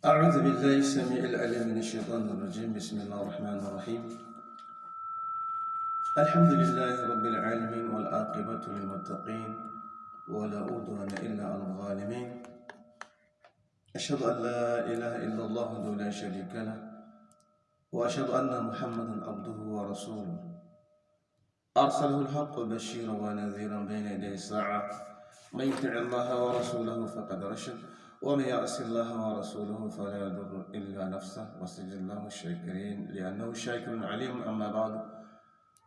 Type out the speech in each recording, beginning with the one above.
أعوذ بالله السميع العليم من الشيطان الرجيم. بسم الله الرحمن الرحيم. الحمد لله رب العالمين والعاقبة للمتقين ولا عدوان إلا على الظالمين. أشهد أن لا إله إلا الله وحده لا شريك له وأشهد أن محمدا عبده ورسوله. أرسله الحق بشيرا ونذيرا بين يدي الساعة من يطع الله ورسوله فقد رشد. ومن يعص الله ورسوله فلا يضر إلا نفسه وسجد الله الشاكرين لأنه شاكر عليم. أما بعد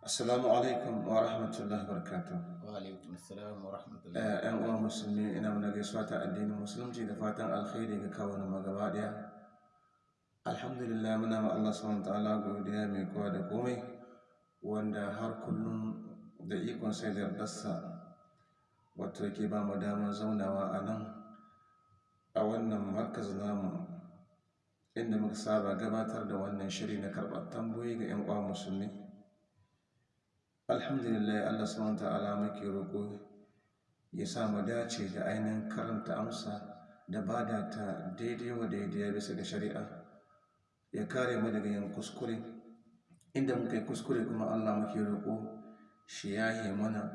السلام عليكم ورحمة الله وبركاته. وعليكم السلام ورحمة آه، الله أن أمور مسلمين إن من قسوة الدين المسلم جيد فاتن الخير كون مغبادية الحمد لله من نعم الله سبحانه وتعالى قوديا يا ميكواد قومي har kullum da ikon sai da yardarsa wato زونا وأنا. A wannan markaz namu inda muka saba gabatar da wannan shiri na karɓar tambayoyi ga 'yan uwa musulmi. Alhamdulillah Allah subhanahu ta'ala muke roƙo ya sa mu dace da ainihin karanta amsa da ba da ta daidai wa daidai bisa ga shari'a ya kare mu daga yin kuskure. Inda muka yi kuskure kuma Allah muke roƙo shi yahe mana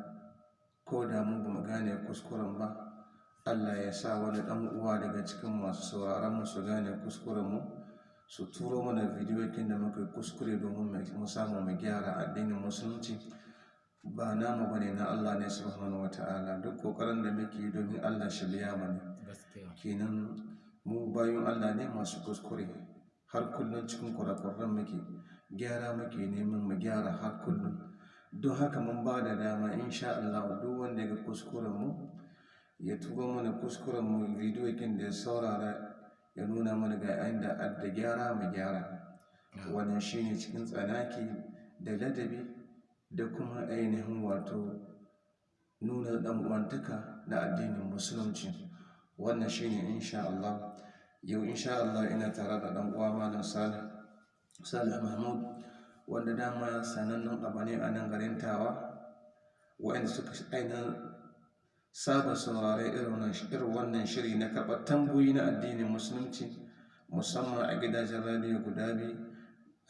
ko da mu ba mu gane kuskuren ba. Allah ya sa wani ɗan uwa daga cikin masu sauraron mu su gane kuskuren mu su turo mana bidiyoyin da muka kuskure domin mu samu mu gyara addinin musulunci. Ba namu ba ne na Allah ne subhanahu wata'ala duk ƙoƙarin da muke yi domin Allah shi biya mana. Kenan mu bayan Allah ne masu kuskure. Har kullum cikin kurakuran muke. Gyara muke neman mu gyara har kullum. Don haka mun ba da dama insha Allah duk wanda ya ga kuskuren mu ya tuba mana kuskuren mu bidiyo da ya saurara ya nuna mana ga inda adda gyara mu gyara. Wannan shine cikin tsanaki da ladabi da kuma ainihin wato nuna dan uwantaka na addinin musulunci. Wannan shine insha Allah. Yau insha Allah ina tare da dan uwa malam Salih Salih Mahmud wanda dama sanannen abu ne a nan garin Tawa waɗanda suka ainihin saba saurare irin wannan shiri na karɓar tambayoyi na addinin musulunci musamman a gidajen radiyo guda biyu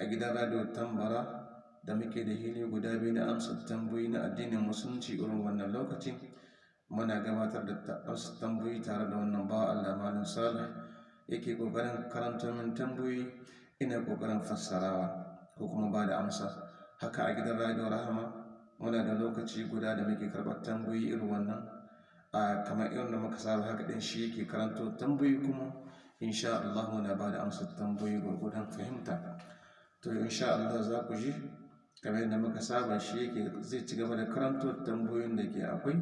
a gidan radiyo tambara da muke da hili guda biyu na amsa tambayoyi na addinin musulunci irin wannan lokaci. Muna gabatar da amsa tambayoyi tare da wannan bawa Allah malam Salih yake ƙoƙarin karanta min tambayoyi ina ƙoƙarin fassarawa ko kuma ba da amsa. Haka a gidan radiyo rahama muna da lokaci guda da muke karɓar tambayoyi irin wannan. A kamar irin da muka saba haka ɗin shi yake karanto tambayoyi kuma insha Allah muna ba da amsa tambayoyi gwargwadon fahimta. To insha Allah za ku ji kamar yadda muka saba shi yake zai ci gaba da karanto tambayoyin da ke akwai.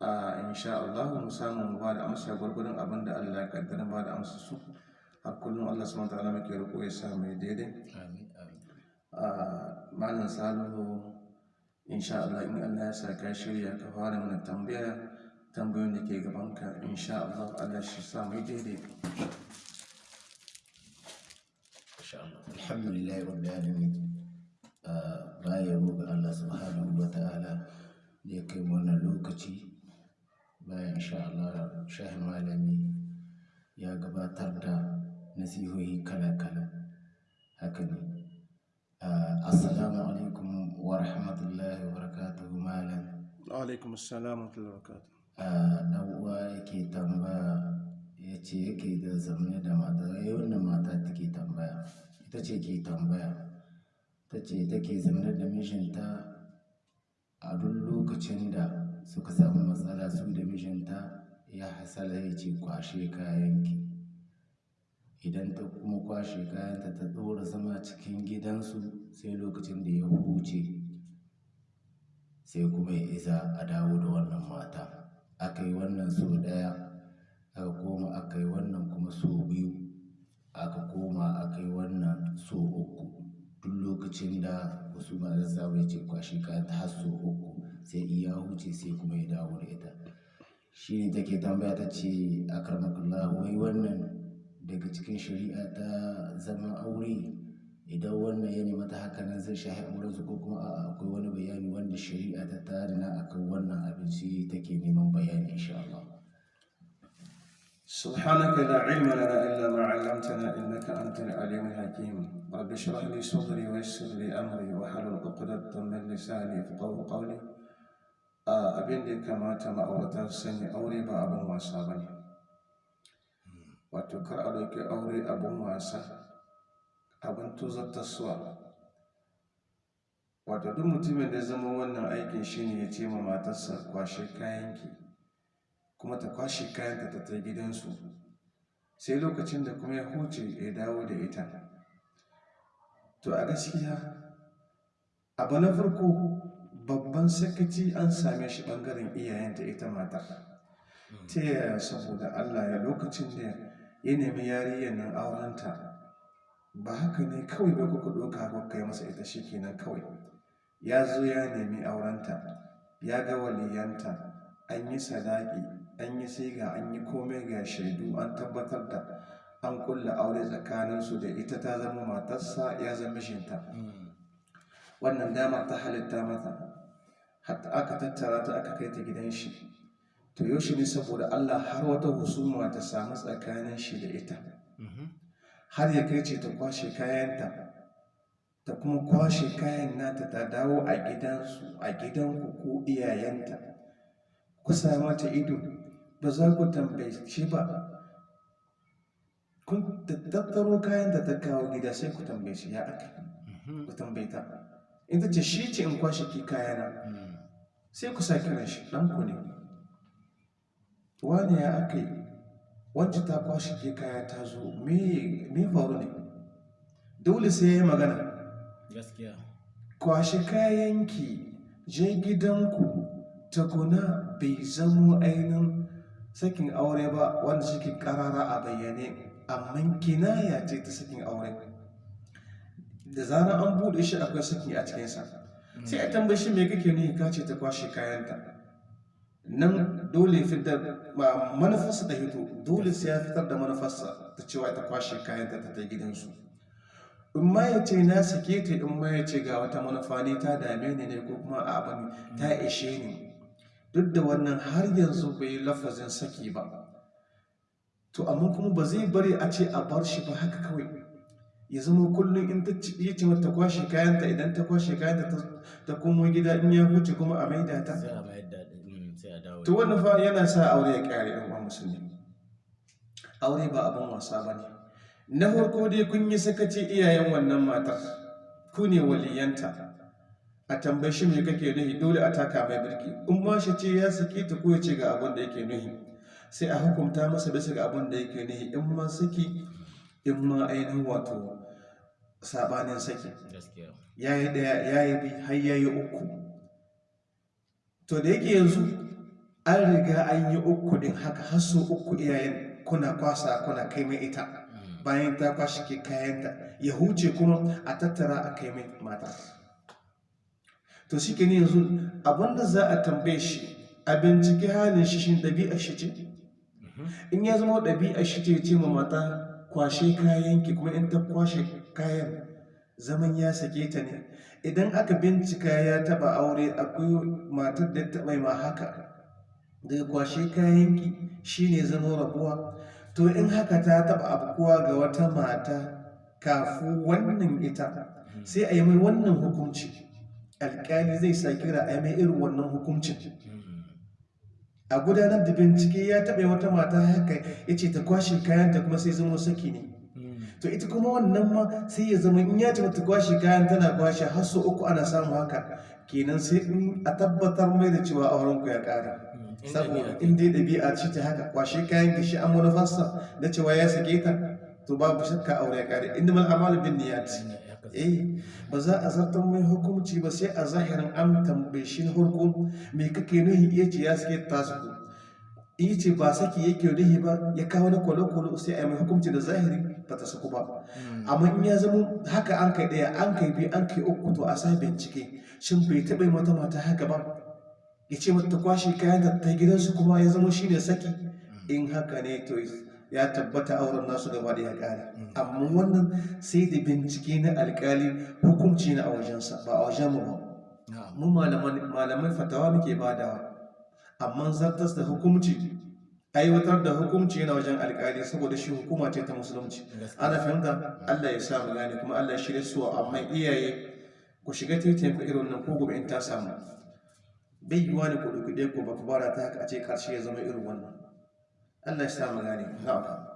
A insha Allah mu samu mu ba da amsa gwargwadon abin da Allah ya kaddara ba da amsa su. Har kullum Allah subhanahu wa ta'ala muke roƙo ya sa mai daidai. Amin amin. A malam salihu insha Allah in Allah ya sa ka shirya ka fara mana tambaya tambayoyin da ke gabanka insha Allah Allah shi sa mai daidai alhamdulillah rabbil alamin Ah, baya ga Allah subhanahu wa ta'ala da ya kai wannan lokaci bayan insha Allah shahin malami ya gabatar da nasihohi kala-kala haka ne Ah, assalamu alaikum wa rahmatullahi wa barakatuhu malam alaikum assalam wa rahmatullahi wa barakatuh ɗan uwa yake tambaya ya ce yake da zamne da mata ya wannan mata take tambaya ita ce ke tambaya. Ta ce take zamne da mijinta a duk lokacin da suka samu matsala su da mijinta ya hasala ya ce kwashe kayanki. Idan ta kuma kwashe kayanta ta ɗora zama cikin gidansu sai lokacin da ya huce sai kuma ya isa a dawo da wannan mata. Aka yi wannan so ɗaya aka koma aka yi wannan kuma so biyu aka koma aka yi wannan so uku. Duk lokacin da wasu ma zazzawa ya ce kwashi kayan ta har so uku sai iya huce sai kuma ya dawo da ita. Shi ne take tambaya ta ce a karmakullah wai wannan daga cikin shari'a ta idan wannan yana mata haka nan zai shahi amuransu ko kuma a akwai wani bayani wanda shari'a ta tare إن akan wannan abin shi take neman bayani insha Allah. سبحانك لا علم لنا إلا ما علمتنا إنك أنت العليم الحكيم رب اشرح لي صدري ويسر لي أمري وحل عقدة من لساني فقول قولي أبين لي كما تم أورطا سني أوري بأبو ما صابني وتكرأ لك أوري أبو ما صابني abin tuzartarsuwa wato duk mutumin da zama wannan aikin shi ne ya ce ma matarsa kwashe kayanki kuma ta kwashe kayanta ta ta gidansu. Sai lokacin da kuma ya huce ya dawo da ita. To a gaskiya abu na farko babban sakaci an same shi ɓangaren iyayenta ita mata ta yaya? Saboda allah ya lokacin da ya nemi yariyyar nan aurenta ba haka ne kawai bai kuka ɗauka ko kai masa ita shi kenan kawai. Ya zo ya nemi aurenta ya ga waliyanta an yi sadaki an yi siga an yi komai ga shaidu an tabbatar da an kulla aure tsakaninsu da ita ta zama matarsa ya zama shinta wannan dama ta halitta mata. Hatta aka tattara ta aka kai ta gidan shi. To yaushe ne saboda Allah har wata husuma ta samu tsakanin shi da ita. Har ya kai ce ta kwashe kayanta ta kuma kwashe kayan nata ta dawo a gidansu a gidanku ko iyayenta. Ku sa mata ido ba za ku tambaye shi ba. Kun tattaro kayan da ta kawo gida sai ku tambaye shi ya aka ku tambaye ta. In ta ce shi ce in kwashe ki kayana. Sai ku sa kiran shi ɗanku ne. Wani ya aka yi? Wacce ta kwashe ke kaya ta zo me faru ne? Dole sai ya yi magana. Gaskiya. Kwashe kayanki je gidanku takuna bai zamo ainihin sakin aure ba wanda suke karara a bayyane amma kinaya ce ta sakin aure. Da zarar an buɗe shi akwai saki a cikinsa. Sai a tambayi shi me kake ne ka ce ta kwashe kayanta? Nan dole fitar manufarsa da hito dole sai ya fitar da manufarsa ta cewa ta kwashe kayanta ta ta gidansu. In ma ya ce na sake ta in ma ya ce ga wata manufa ne ta dame ni ne ko kuma abin ta ishe ni. Duk da wannan har yanzu bai lafazin saki ba. To amma kuma ba zai bari a ce a bar shi ba haka kawai. Ya zama kullum in ta ya ce mata kwashe kayanta idan ta kwashe kayanta ta komo gida in ya huce kuma a maida ta. To wannan fa yana sa aure ya kare yan uwan musulmi. Aure ba abin wasa ba ne. Na farko dai kun yi sakaci iyayen wannan matar. Ku ne waliyanta. A tambayi shi me kake nuhi? Dole a taka mai birki. In ma shi ce ya saki ta ko ya ce ga abin da yake nuhi. Sai a hukunta masa bisa ga abin da yake nuhi. In ma saki in ma ainihin wato sabanin saki. Ya yi ɗaya ya yi bi har ya yi uku. To da yake yanzu an riga an yi uku din haka har su uku iyayen kuna kwasa kuna kai mai ita. Bayan ta kwashe ke kayanta ya huce kuma a tattara a kai mai mata. To shi ke yanzu abin da za a tambaye shi a bincike halin shi shin ɗabi'a shi ce? In ya zama ɗabi'a shi ce ce ma mata kwashe kayanki kuma in ta kwashe kayan zaman ya sake ta ne. Idan aka bincika ya taba aure akwai matar da ta ma haka. Daga kwashe kayanki shine zama rabuwa. To in haka ta taba abubuwa ga wata mata kafin wannan ita sai a yi mai wannan hukunci. Alkali zai sa kira a yi mai irin wannan hukuncin. A gudanar da bincike ya taɓa wata mata haka ya ce ta kwashe kayanta kuma sai zama saki ne. To ita kuma wannan ma sai ya zama in ya ce ta kwashe kayan tana kwashe har sau uku ana samu haka. Kenan sai in a tabbatar mai da cewa auren ku ya ƙara saboda in dai ɗabi'a ce ta haka kwashe kayan ki shi an manufarsa da cewa ya sake ta to babu shakka aure ya ƙare. Inda mal amalu bin niyyat. Eh ba za a zartar mai hukunci ba sai a zahirin an tambaye shi farko me kake nuhi? Iya ce ya sake ta su in ce ba saki yake nuhi ba ya kawo na kwalo-kwalo sai a yi mai hukunci da zahiri. Ba ta saku ba. Amma in ya zama haka an kai ɗaya an kai biyu an kai uku to a sa bincike. Shin bai taɓa mata mata haka ba? Ya ce mata kwashe kayan da ta gidansu kuma ya zama shi ne saki in haka ne to ya tabbata auren nasu gaba da ya ƙare. Amma wannan sai da bincike na alƙali hukunci na a wajensa ba a wajen mu ba. Mu malaman fatawa muke badawa amma zartas da hukunci aiwatar da hukunci yana wajen alkali saboda shi hukuma ce ta musulunci. Ana fahimta? Allah ya sa mu gane kuma Allah ya shirya su amma iyaye ku shiga titin ku irin nan ko gobe in ta samu. Bai yiwa ne ku ɗauki ɗaya ko ba ku bara ta haka a ce ƙarshe ya zama irin wannan. Allah ya sa mu gane. Na'am.